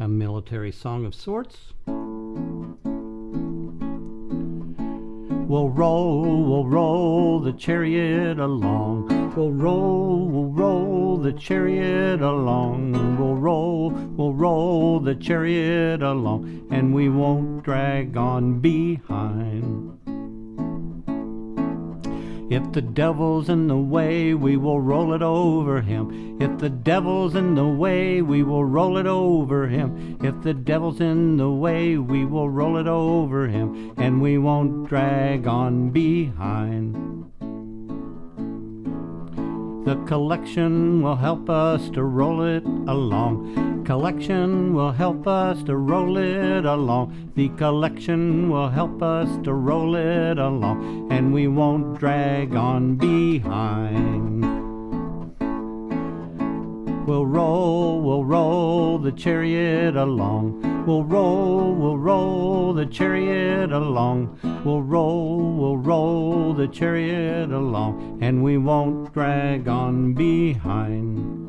a military song of sorts. We'll roll, we'll roll the chariot along. We'll roll, we'll roll the chariot along. We'll roll, we'll roll the chariot along. And we won't drag on behind. If the devil's in the way, we will roll it over him. If the devil's in the way, we will roll it over him. If the devil's in the way, we will roll it over him. And we won't drag on behind. The collection will help us to roll it along. Collection will help us to roll it along. The collection will help us to roll it along. And we won't drag on behind. We'll roll, we'll roll the chariot along. We'll roll, we'll roll the chariot along. We'll roll, we'll roll the chariot along. And we won't drag on behind.